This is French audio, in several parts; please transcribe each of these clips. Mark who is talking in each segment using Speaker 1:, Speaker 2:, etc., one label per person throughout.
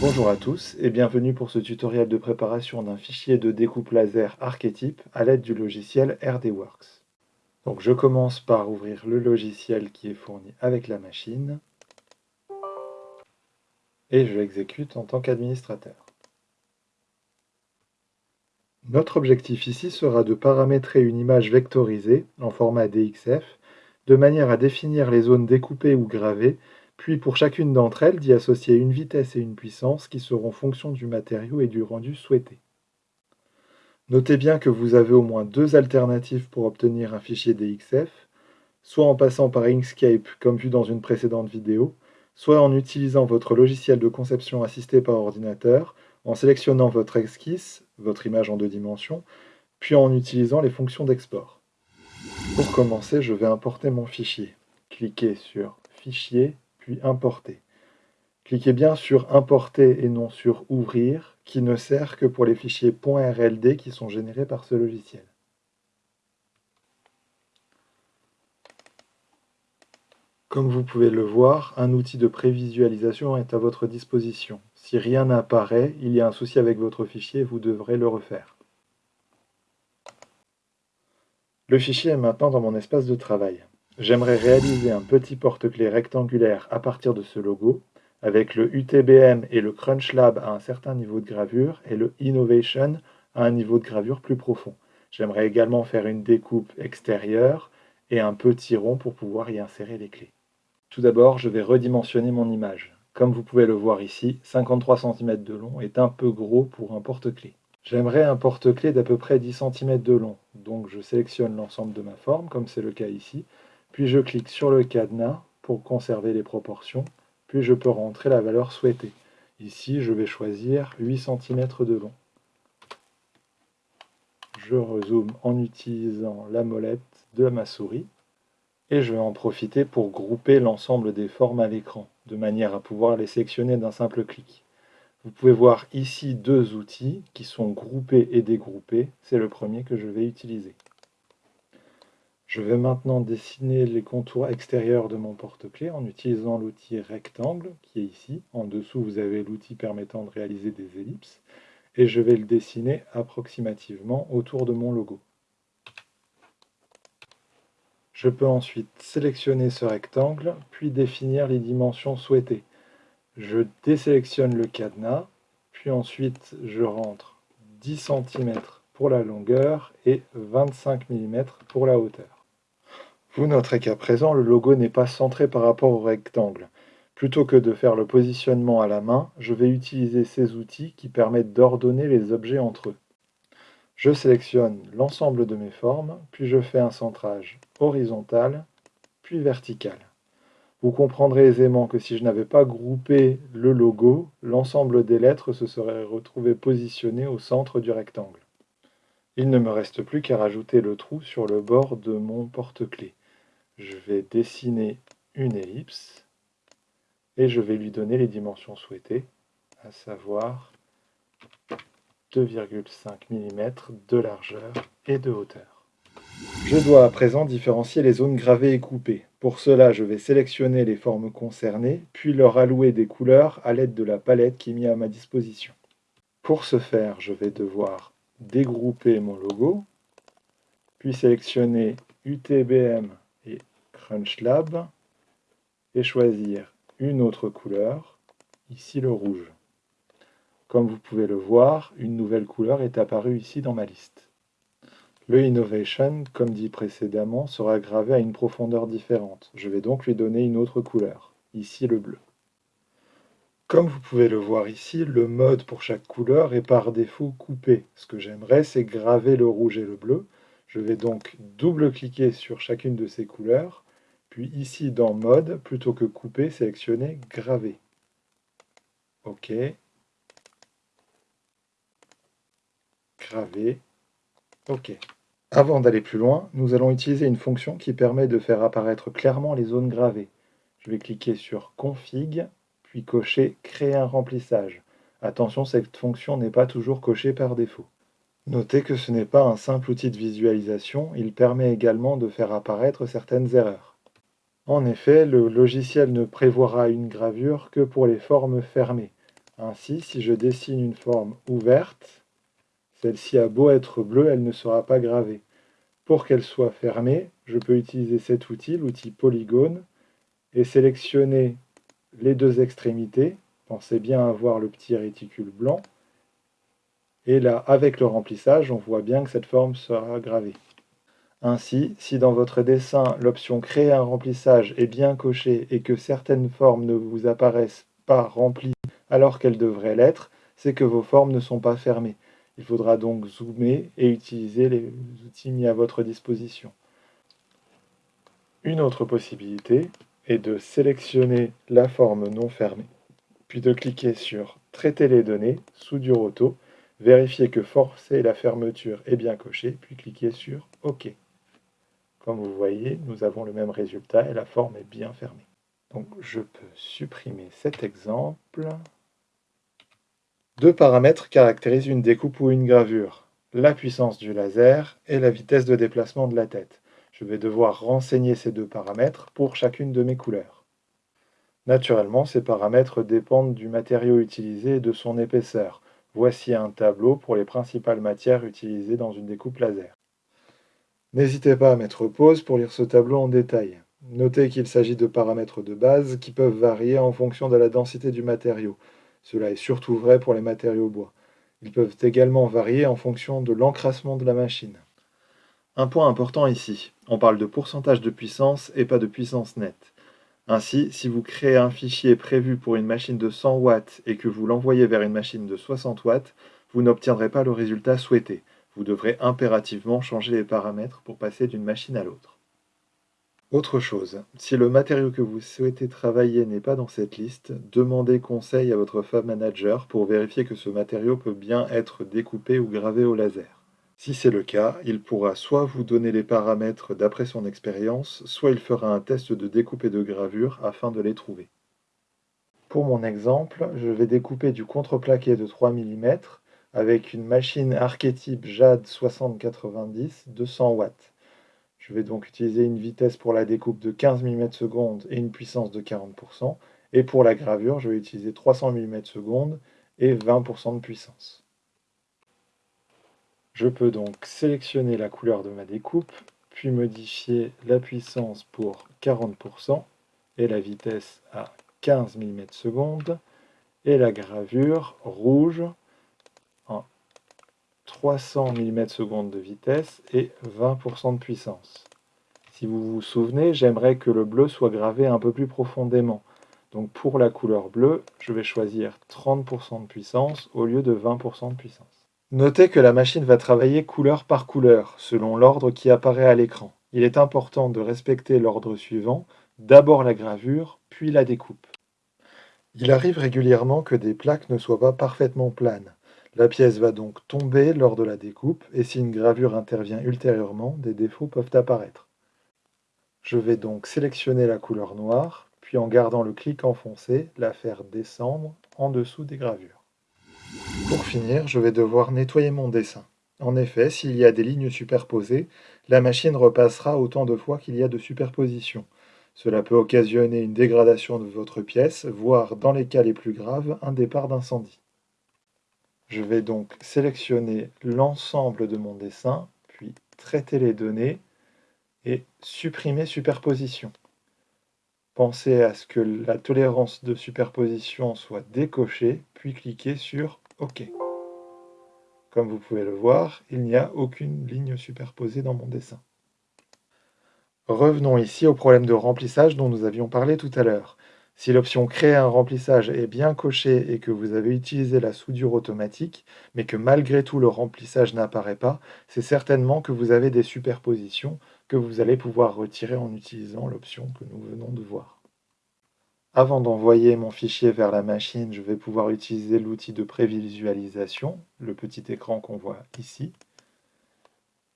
Speaker 1: Bonjour à tous et bienvenue pour ce tutoriel de préparation d'un fichier de découpe laser archétype à l'aide du logiciel RDWorks. Donc je commence par ouvrir le logiciel qui est fourni avec la machine et je l'exécute en tant qu'administrateur. Notre objectif ici sera de paramétrer une image vectorisée en format DXF de manière à définir les zones découpées ou gravées puis pour chacune d'entre elles d'y associer une vitesse et une puissance qui seront fonction du matériau et du rendu souhaité. Notez bien que vous avez au moins deux alternatives pour obtenir un fichier DXF, soit en passant par Inkscape comme vu dans une précédente vidéo, soit en utilisant votre logiciel de conception assisté par ordinateur, en sélectionnant votre esquisse, votre image en deux dimensions, puis en utilisant les fonctions d'export. Pour commencer, je vais importer mon fichier. Cliquez sur Fichier, puis Importer. Cliquez bien sur Importer et non sur Ouvrir, qui ne sert que pour les fichiers .rld qui sont générés par ce logiciel. Comme vous pouvez le voir, un outil de prévisualisation est à votre disposition. Si rien n'apparaît, il y a un souci avec votre fichier, vous devrez le refaire. Le fichier est maintenant dans mon espace de travail. J'aimerais réaliser un petit porte-clés rectangulaire à partir de ce logo, avec le UTBM et le Crunch Lab à un certain niveau de gravure et le Innovation à un niveau de gravure plus profond. J'aimerais également faire une découpe extérieure et un petit rond pour pouvoir y insérer les clés. Tout d'abord, je vais redimensionner mon image. Comme vous pouvez le voir ici, 53 cm de long est un peu gros pour un porte-clés. J'aimerais un porte-clés d'à peu près 10 cm de long, donc je sélectionne l'ensemble de ma forme, comme c'est le cas ici, puis je clique sur le cadenas pour conserver les proportions, puis je peux rentrer la valeur souhaitée. Ici, je vais choisir 8 cm de long. Je rezoome en utilisant la molette de ma souris et je vais en profiter pour grouper l'ensemble des formes à l'écran, de manière à pouvoir les sélectionner d'un simple clic. Vous pouvez voir ici deux outils qui sont groupés et dégroupés, c'est le premier que je vais utiliser. Je vais maintenant dessiner les contours extérieurs de mon porte-clés en utilisant l'outil rectangle qui est ici. En dessous, vous avez l'outil permettant de réaliser des ellipses. Et je vais le dessiner approximativement autour de mon logo. Je peux ensuite sélectionner ce rectangle, puis définir les dimensions souhaitées. Je désélectionne le cadenas, puis ensuite je rentre 10 cm pour la longueur et 25 mm pour la hauteur. Vous noterez qu'à présent, le logo n'est pas centré par rapport au rectangle. Plutôt que de faire le positionnement à la main, je vais utiliser ces outils qui permettent d'ordonner les objets entre eux. Je sélectionne l'ensemble de mes formes, puis je fais un centrage horizontal, puis vertical. Vous comprendrez aisément que si je n'avais pas groupé le logo, l'ensemble des lettres se serait retrouvé positionné au centre du rectangle. Il ne me reste plus qu'à rajouter le trou sur le bord de mon porte-clés je vais dessiner une ellipse et je vais lui donner les dimensions souhaitées, à savoir 2,5 mm de largeur et de hauteur. Je dois à présent différencier les zones gravées et coupées. Pour cela, je vais sélectionner les formes concernées, puis leur allouer des couleurs à l'aide de la palette qui est mise à ma disposition. Pour ce faire, je vais devoir dégrouper mon logo, puis sélectionner UTBM et Lab et choisir une autre couleur, ici le rouge. Comme vous pouvez le voir, une nouvelle couleur est apparue ici dans ma liste. Le Innovation, comme dit précédemment, sera gravé à une profondeur différente. Je vais donc lui donner une autre couleur, ici le bleu. Comme vous pouvez le voir ici, le mode pour chaque couleur est par défaut coupé. Ce que j'aimerais, c'est graver le rouge et le bleu. Je vais donc double-cliquer sur chacune de ces couleurs puis ici, dans Mode, plutôt que couper, sélectionnez Graver. OK. OK. Avant d'aller plus loin, nous allons utiliser une fonction qui permet de faire apparaître clairement les zones gravées. Je vais cliquer sur Config, puis cocher Créer un remplissage. Attention, cette fonction n'est pas toujours cochée par défaut. Notez que ce n'est pas un simple outil de visualisation, il permet également de faire apparaître certaines erreurs. En effet, le logiciel ne prévoira une gravure que pour les formes fermées. Ainsi, si je dessine une forme ouverte, celle-ci a beau être bleue, elle ne sera pas gravée. Pour qu'elle soit fermée, je peux utiliser cet outil, l'outil polygone, et sélectionner les deux extrémités. Pensez bien à voir le petit réticule blanc. Et là, avec le remplissage, on voit bien que cette forme sera gravée. Ainsi, si dans votre dessin, l'option « Créer un remplissage » est bien cochée et que certaines formes ne vous apparaissent pas remplies alors qu'elles devraient l'être, c'est que vos formes ne sont pas fermées. Il faudra donc zoomer et utiliser les outils mis à votre disposition. Une autre possibilité est de sélectionner la forme non fermée, puis de cliquer sur « Traiter les données » sous du roto Vérifiez que forcer la fermeture est bien coché, puis cliquez sur OK. Comme vous voyez, nous avons le même résultat et la forme est bien fermée. Donc je peux supprimer cet exemple. Deux paramètres caractérisent une découpe ou une gravure. La puissance du laser et la vitesse de déplacement de la tête. Je vais devoir renseigner ces deux paramètres pour chacune de mes couleurs. Naturellement, ces paramètres dépendent du matériau utilisé et de son épaisseur. Voici un tableau pour les principales matières utilisées dans une découpe laser. N'hésitez pas à mettre pause pour lire ce tableau en détail. Notez qu'il s'agit de paramètres de base qui peuvent varier en fonction de la densité du matériau. Cela est surtout vrai pour les matériaux bois. Ils peuvent également varier en fonction de l'encrassement de la machine. Un point important ici, on parle de pourcentage de puissance et pas de puissance nette. Ainsi, si vous créez un fichier prévu pour une machine de 100 watts et que vous l'envoyez vers une machine de 60 watts, vous n'obtiendrez pas le résultat souhaité. Vous devrez impérativement changer les paramètres pour passer d'une machine à l'autre. Autre chose, si le matériau que vous souhaitez travailler n'est pas dans cette liste, demandez conseil à votre Fab Manager pour vérifier que ce matériau peut bien être découpé ou gravé au laser. Si c'est le cas, il pourra soit vous donner les paramètres d'après son expérience, soit il fera un test de découpe et de gravure afin de les trouver. Pour mon exemple, je vais découper du contreplaqué de 3 mm avec une machine archétype JAD 6090 200 watts. Je vais donc utiliser une vitesse pour la découpe de 15 mm s et une puissance de 40%, et pour la gravure, je vais utiliser 300 mm s et 20% de puissance. Je peux donc sélectionner la couleur de ma découpe, puis modifier la puissance pour 40% et la vitesse à 15 mm s et la gravure rouge 300 mm s de vitesse et 20% de puissance. Si vous vous souvenez, j'aimerais que le bleu soit gravé un peu plus profondément. Donc pour la couleur bleue, je vais choisir 30% de puissance au lieu de 20% de puissance. Notez que la machine va travailler couleur par couleur, selon l'ordre qui apparaît à l'écran. Il est important de respecter l'ordre suivant, d'abord la gravure, puis la découpe. Il arrive régulièrement que des plaques ne soient pas parfaitement planes. La pièce va donc tomber lors de la découpe, et si une gravure intervient ultérieurement, des défauts peuvent apparaître. Je vais donc sélectionner la couleur noire, puis en gardant le clic enfoncé, la faire descendre en dessous des gravures. Pour finir, je vais devoir nettoyer mon dessin. En effet, s'il y a des lignes superposées, la machine repassera autant de fois qu'il y a de superposition. Cela peut occasionner une dégradation de votre pièce, voire, dans les cas les plus graves, un départ d'incendie. Je vais donc sélectionner l'ensemble de mon dessin, puis traiter les données et supprimer superposition. Pensez à ce que la tolérance de superposition soit décochée, puis cliquez sur OK. Comme vous pouvez le voir, il n'y a aucune ligne superposée dans mon dessin. Revenons ici au problème de remplissage dont nous avions parlé tout à l'heure. Si l'option Créer un remplissage est bien cochée et que vous avez utilisé la soudure automatique, mais que malgré tout le remplissage n'apparaît pas, c'est certainement que vous avez des superpositions que vous allez pouvoir retirer en utilisant l'option que nous venons de voir. Avant d'envoyer mon fichier vers la machine, je vais pouvoir utiliser l'outil de prévisualisation, le petit écran qu'on voit ici,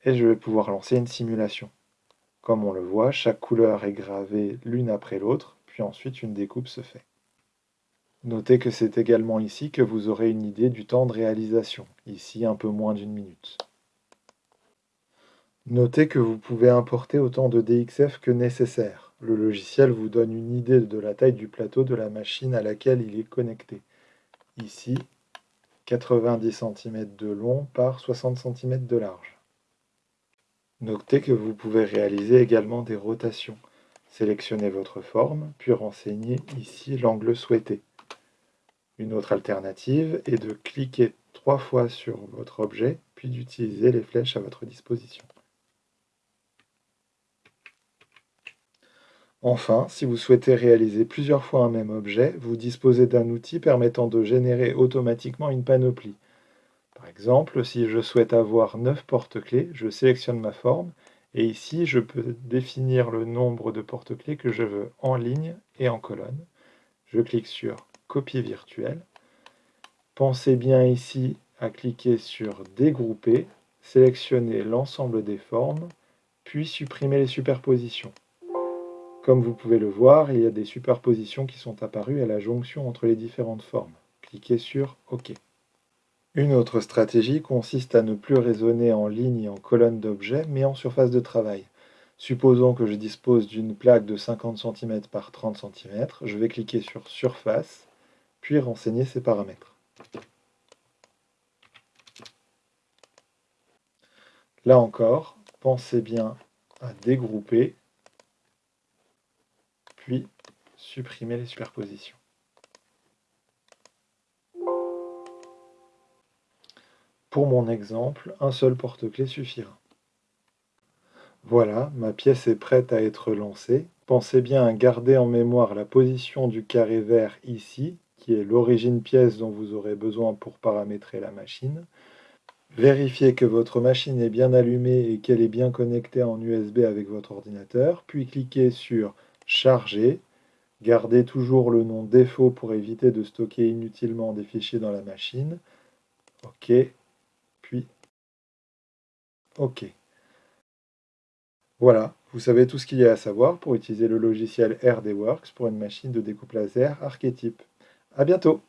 Speaker 1: et je vais pouvoir lancer une simulation. Comme on le voit, chaque couleur est gravée l'une après l'autre, puis ensuite une découpe se fait. Notez que c'est également ici que vous aurez une idée du temps de réalisation, ici un peu moins d'une minute. Notez que vous pouvez importer autant de DXF que nécessaire. Le logiciel vous donne une idée de la taille du plateau de la machine à laquelle il est connecté. Ici, 90 cm de long par 60 cm de large. Notez que vous pouvez réaliser également des rotations. Sélectionnez votre forme, puis renseignez ici l'angle souhaité. Une autre alternative est de cliquer trois fois sur votre objet, puis d'utiliser les flèches à votre disposition. Enfin, si vous souhaitez réaliser plusieurs fois un même objet, vous disposez d'un outil permettant de générer automatiquement une panoplie. Par exemple, si je souhaite avoir 9 porte-clés, je sélectionne ma forme, et ici je peux définir le nombre de porte-clés que je veux en ligne et en colonne. Je clique sur copie virtuelle. Pensez bien ici à cliquer sur dégrouper, sélectionner l'ensemble des formes, puis supprimer les superpositions. Comme vous pouvez le voir, il y a des superpositions qui sont apparues à la jonction entre les différentes formes. Cliquez sur OK. Une autre stratégie consiste à ne plus raisonner en ligne et en colonne d'objets, mais en surface de travail. Supposons que je dispose d'une plaque de 50 cm par 30 cm, je vais cliquer sur Surface, puis renseigner ses paramètres. Là encore, pensez bien à dégrouper, puis supprimer les superpositions. Pour mon exemple, un seul porte-clés suffira. Voilà, ma pièce est prête à être lancée. Pensez bien à garder en mémoire la position du carré vert ici, qui est l'origine pièce dont vous aurez besoin pour paramétrer la machine. Vérifiez que votre machine est bien allumée et qu'elle est bien connectée en USB avec votre ordinateur, puis cliquez sur « Charger ». Gardez toujours le nom défaut pour éviter de stocker inutilement des fichiers dans la machine. OK, OK. Voilà, vous savez tout ce qu'il y a à savoir pour utiliser le logiciel RDWorks pour une machine de découpe laser archétype. A bientôt